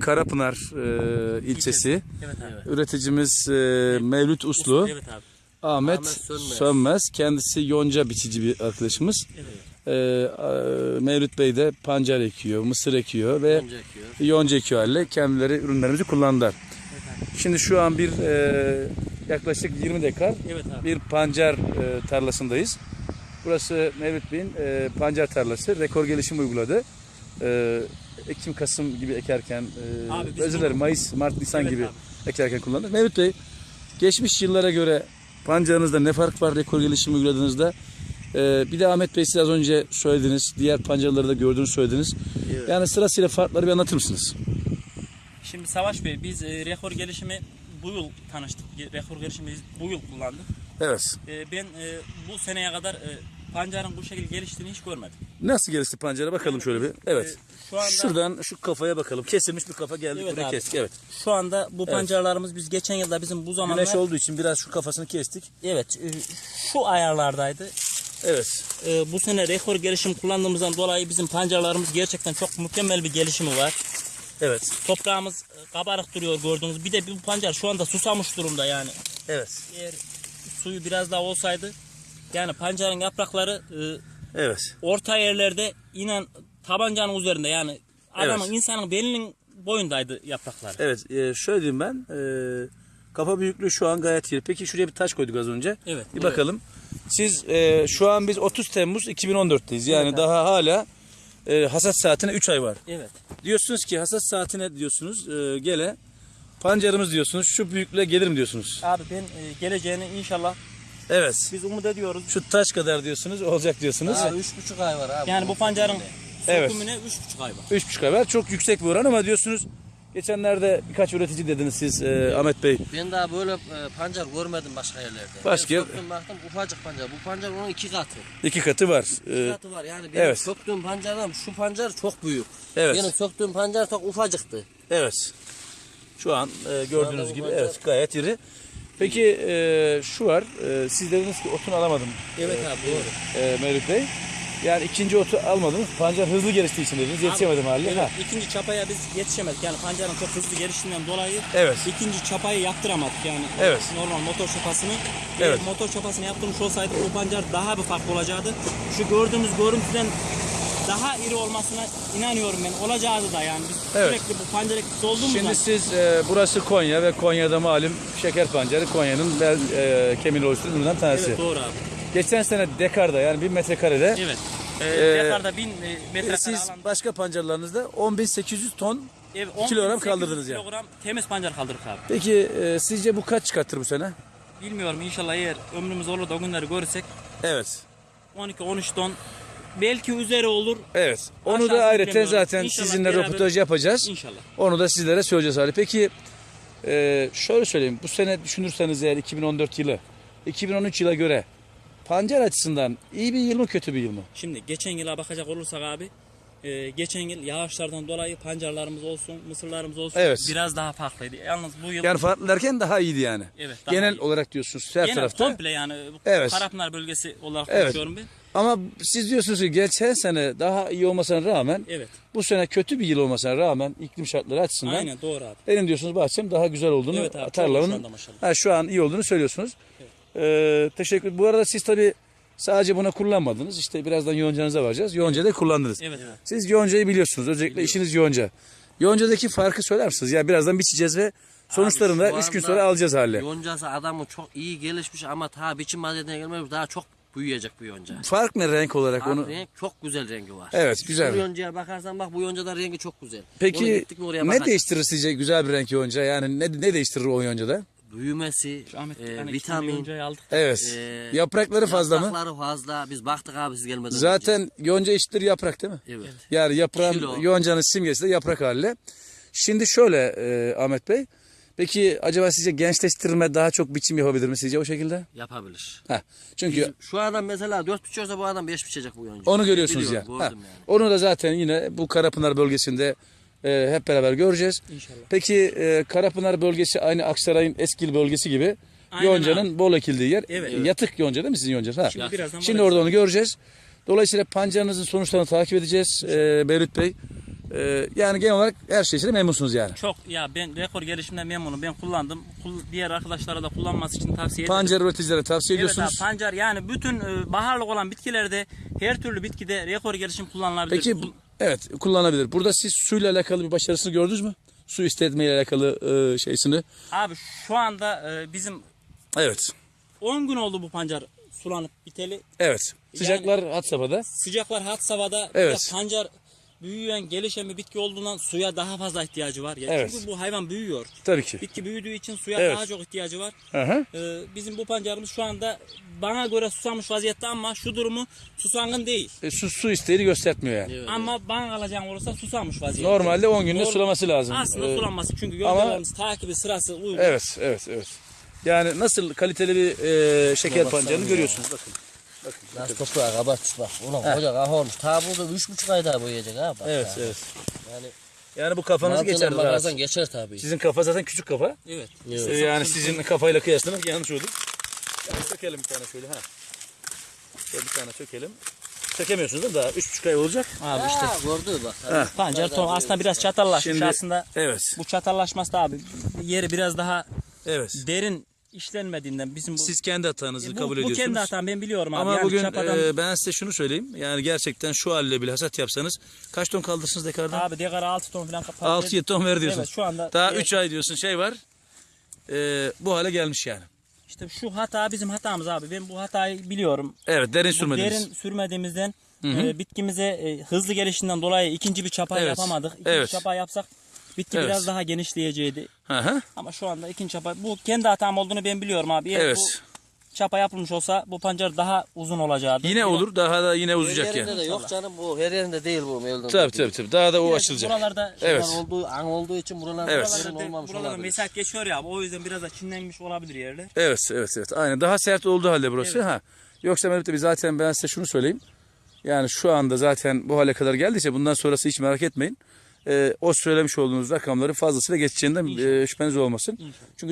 Karapınar e, ilçesi. Evet abi. Üreticimiz e, Mevlüt Uslu. Evet abi. Ahmet, Ahmet Sönmez. Sönmez. Kendisi yonca biçici bir arkadaşımız. Evet. E, e, Mevlüt Bey de pancar ekiyor, mısır ekiyor ve Önce ekiyor. yonca ekiyor haliyle kendileri ürünlerimizi kullandılar. Şimdi şu an bir e, yaklaşık 20 dekar Evet abi. bir pancar e, tarlasındayız. Burası Mevlüt Bey'in e, pancar tarlası. Rekor gelişim uyguladı. E, Ekim, Kasım gibi ekerken, e, Abi biz özür dilerim Mayıs, Mart, Nisan Evet gibi abi. ekerken kullandı. Mevlüt Bey, geçmiş yıllara göre pancarınızda ne fark var rekor gelişim uyguladığınızda? E, bir de Ahmet Bey siz az önce söylediniz, diğer pancarları da gördüğünüzü söylediniz. Evet. Yani sırasıyla farkları bir anlatır mısınız? Şimdi Savaş Bey biz e, rekor gelişimi bu yıl tanıştık. Rekor gelişimi biz bu yıl kullandık. Evet. E, ben e, bu seneye kadar e, pancarın bu şekilde geliştiğini hiç görmedim. Nasıl gelişti pancara bakalım şöyle bir. Evet. E, şu anda Şuradan şu kafaya bakalım. Kesilmiş bir kafa geldik Evet buraya abi. kestik. Evet. şu anda bu pancarlarımız biz geçen yılda bizim bu zamanlar Güneş olduğu için biraz şu kafasını kestik. evet e, şu ayarlardaydı. Evet. E, bu sene rekor gelişim kullandığımızdan dolayı bizim pancarlarımız gerçekten çok mükemmel bir gelişimi var. Evet. Toprağımız e, kabarık duruyor gördüğünüz. Bir de bu pancar şu anda susamış durumda yani. Evet. Eğer suyu biraz daha olsaydı yani pancarın yaprakları e, Evet. orta yerlerde inen tabancanın üzerinde yani adamın Evet. insanın belinin boyundaydı yaprakları. Evet. e, şöyle diyeyim ben. e, kafa büyüklüğü şu an gayet iyi. Peki şuraya bir taş koyduk az önce. Evet. Bir bakalım. Siz e, şu an biz 30 Temmuz 2014'teyiz. Yani Evet. daha hala e, hasat saatine 3 ay var. Evet. Diyorsunuz ki hasat saatine diyorsunuz e, gele pancarımız diyorsunuz şu büyüklüğe gelir mi diyorsunuz? Abi ben e, geleceğini inşallah Evet. biz umut ediyoruz. Şu taş kadar diyorsunuz olacak diyorsunuz. Daha üç buçuk ay var abi. Yani bu pancarın Evet. sökümüne 3,5 ay var. 3,5 ay var. Çok yüksek bir oran ama diyorsunuz geçenlerde birkaç üretici dediniz siz e, Ahmet Bey. Ben daha böyle e, pancar görmedim başka yerlerde. Başka- Ben söktüm baktım ufacık pancar. Bu pancar onun iki katı. iki katı var. İki E, katı var. Yani benim evet. söktüğüm pancardan şu pancar çok büyük. Evet. Benim söktüğüm pancar çok ufacıktı. Evet. Şu an e, gördüğünüz gibi evet gayet iri. Peki e, şu var. E, siz dediniz ki otunu alamadım. Evet abi doğru. E, Mevlüt Bey. Yani ikinci otu almadınız. Pancar hızlı geliştiği için dediniz. Yetişemedim haliyle. Evet, Ha. ikinci çapaya biz yetişemedik. Yani pancarın çok hızlı geliştiğinden dolayı Evet. ikinci çapayı yaptıramadık yani. Evet. Normal motor çapasını. Evet. Motor çapasını yaptırmış olsaydık bu pancar daha bir farklı olacaktı. Şu gördüğümüz görüntüden daha iri olmasına inanıyorum ben. Olacağı da yani. Biz Evet. sürekli bu pancar etkisi olduğumuzdan. Şimdi siz e, burası Konya ve Konya'da malum şeker pancarı Konya'nın bel e, kemiğini oluşturan üründen tanesi. Evet doğru abi. Geçen sene dekarda yani bir metrekarede Evet. Ee, Ee, Dekarda 1000 e, metrekare siz alanda başka pancarlarınızda 10.800 ton ev, kilogram 10.800 kaldırdınız yani. kilogram temiz pancar kaldırdık abi. Peki e, sizce bu kaç çıkartır bu sene? Bilmiyorum inşallah eğer ömrümüz olur da o günleri görürsek Evet. 12-13 ton belki üzeri olur. Evet. Onu Aşağısını da ayrıca zaten İnşallah sizinle beraber- röportaj yapacağız. İnşallah. Onu da sizlere söyleyeceğiz hali. Peki e, şöyle söyleyeyim. Bu sene düşünürseniz eğer 2014 yılı 2013 yıla göre pancar açısından iyi bir yıl mı kötü bir yıl mı? Şimdi geçen yıla bakacak olursak abi e, geçen yıl yağışlardan dolayı pancarlarımız olsun, mısırlarımız olsun Evet. biraz daha farklıydı. Yalnız bu yıl Yani farklı derken daha iyiydi yani. Evet, daha Genel iyi. olarak diyorsunuz her genel tarafta. komple yani bu Evet. Karapınar bölgesi olarak Evet. konuşuyorum ben. Ama siz diyorsunuz ki geçen sene daha iyi olmasına rağmen Evet. bu sene kötü bir yıl olmasına rağmen iklim şartları açısından Aynen doğru abi. benim diyorsunuz bahçem daha güzel olduğunu Evet abi, maşallah. ha, şu an iyi olduğunu söylüyorsunuz. Ee, teşekkür. Bu arada siz tabi sadece buna kullanmadınız. İşte birazdan yoncanıza varacağız. Yonca da kullandınız. Evet. evet. Siz yoncayı biliyorsunuz. Özellikle işiniz yonca. Yoncadaki farkı söyler misiniz? Ya birazdan biçeceğiz ve sonuçlarını da 3 gün sonra alacağız hale. Yoncası adamı çok iyi gelişmiş ama ta biçim adetine gelmemiş daha çok büyüyecek bu yonca. Fark ne renk olarak Abi onu? renk çok güzel rengi var. Evet, güzel. Bu yoncaya bakarsan bak bu yoncada rengi çok güzel. Peki gittik mi oraya ne değiştirir sizce güzel bir renk yonca? Yani ne, ne değiştirir o yoncada? Büyümesi, Ahmet e, vitamin. vitamin, Yoncayı aldık. Evet. Ee, Yaprakları fazla mı? yaprakları fazla. Biz baktık abi siz gelmeden önce. Zaten yonca eşittir yaprak değil mi? Evet. Yani yaprağın Kilo. yoncanın simgesi de yaprak haliyle. Şimdi şöyle e, Ahmet Bey. Peki acaba sizce gençleştirme daha çok biçim yapabilir mi sizce o şekilde? Yapabilir. Heh, çünkü Bizim- şu adam mesela 4 biçiyorsa bu adam 5 biçecek bu yonca. onu görüyorsunuz ya. Biliyorum, Ha, gördüm yani. Onu da zaten yine bu Karapınar bölgesinde e, hep beraber göreceğiz. İnşallah. Peki e, Karapınar bölgesi aynı Aksaray'ın Eskil bölgesi gibi Aynen yoncanın bol ekildiği yer. Evet. E, Yatık yonca değil mi sizin yoncanız? Ha. Şimdi birazdan Şimdi orada onu göreceğiz. Dolayısıyla pancarınızın sonuçlarını takip edeceğiz e, Beyrut Bey. Ee, yani genel olarak her şeysiyle memnunsunuz yani. Çok ya ben rekor gelişimden memnunum. Ben kullandım. Kul- diğer arkadaşlara da kullanması için tavsiye ederim. Pancar üreticilere tavsiye Evet ediyorsunuz. pancar yani bütün e, baharlık olan bitkilerde her türlü bitkide rekor gelişim kullanılabilir. Peki Bu- evet kullanabilir. Burada siz suyla alakalı bir başarısını gördünüz mü? Su istetme ile alakalı e, şeysini. abi şu anda e, bizim Evet. 10 gün oldu bu pancar sulanıp biteli. Evet. Sıcaklar had safhada. Sıcaklar had de Evet. pancar büyüyen, gelişen bir bitki olduğundan suya daha fazla ihtiyacı var. Ya Evet. Çünkü bu hayvan büyüyor. Tabii ki. Bitki büyüdüğü için suya Evet. daha çok ihtiyacı var. Hı hı. Ee, bizim bu pancarımız şu anda bana göre susamış vaziyette ama şu durumu susangın değil. E, su, su isteğini göstermiyor yani. Ama bana alacağım olursa susamış vaziyette. Normalde 10 günde Norm- sulaması lazım. Aslında Ee, sulanması çünkü ama- gölgelerimiz takibi sırası uygun. Evet, evet, evet. Yani nasıl kaliteli bir e, şeker pancarını ya. görüyorsunuz. Bakın. Nasıl toprağa kabartmış bak. Ulan koca kafa olmuş. Ta burada üç buçuk ay daha boyayacak ha bak. Evet, ya. evet. Yani Yani bu mantığına geçer bakarsan geçer tabii. Sizin kafa zaten küçük kafa. Evet. Evet. Ee, yani sizin kafayla kıyaslamak yanlış olur. Yani sökelim bir tane şöyle ha. Şöyle bir tane sökelim. Sökemiyorsunuz değil mi? Daha 3,5 ay olacak. Abi işte Ha, gördü bak. Ha. pancar tohum aslında biraz çatallaşmış Şimdi- aslında. Evet. Bu çatallaşması da abi yeri biraz daha Evet. derin işlenmediğinden bizim bu Siz kendi hatanızı bu, kabul bu ediyorsunuz. kendi hatam ben biliyorum abi. Ama Yani bugün çapadan- e, ben size şunu söyleyeyim. Yani gerçekten şu halde bile hasat yapsanız kaç ton kaldırsınız dekardan? abi dekara 6 ton falan kapat. 6-7 ton ver diyorsun. Evet şu anda Daha evet, 3 ay diyorsun şey var. E, bu hale gelmiş yani. işte şu hata bizim hatamız abi. Ben bu hatayı biliyorum. Evet derin Bu sürmediniz. derin sürmediğimizden e, bitkimize e, hızlı gelişinden dolayı ikinci bir çapa Evet. yapamadık. İkinci Evet. çapa yapsak bitki Evet. biraz daha genişleyeceğiydi. Hı hı. Ama şu anda ikinci çapa bu kendi hatam olduğunu ben biliyorum abi. Eğer Evet. bu çapa yapılmış olsa bu pancar daha uzun olacaktı. Yine olur. Daha da yine Her uzayacak yerinde yani. de yok canım bu her yerinde değil bu Mevlüt'ün. Tabii tabii tabii. Daha da o Biraz açılacak. Buralarda Evet. Olduğu, an olduğu için buralarda Evet. derin Buralarda, olmamış buralarda olabilir. mesafet geçiyor ya abi. O yüzden biraz da çinlenmiş olabilir yerler. Evet evet evet. Aynen. Daha sert olduğu halde burası. Ha. Yoksa Mehmet abi zaten ben size şunu söyleyeyim. Yani şu anda zaten bu hale kadar geldiyse bundan sonrası hiç merak etmeyin. Ee, o söylemiş olduğunuz rakamların fazlasıyla geçeceğinden e, şüpheniz olmasın. Çünkü